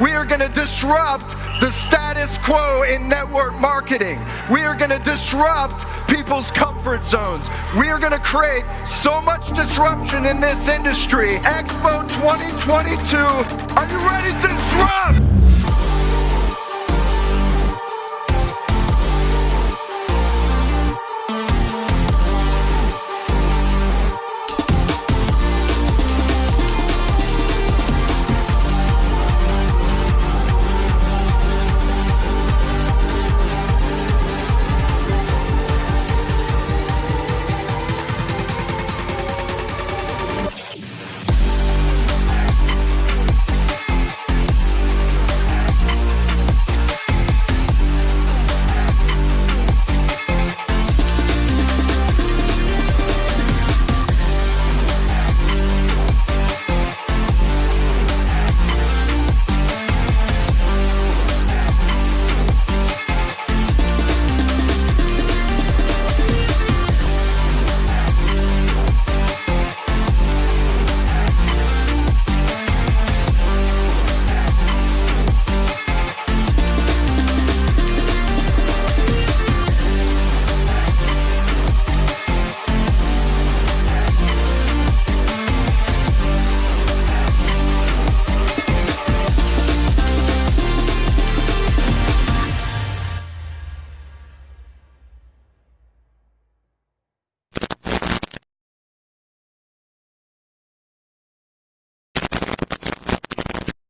We are going to disrupt the status quo in network marketing. We are going to disrupt people's comfort zones. We are going to create so much disruption in this industry. Expo 2022, are you ready to disrupt?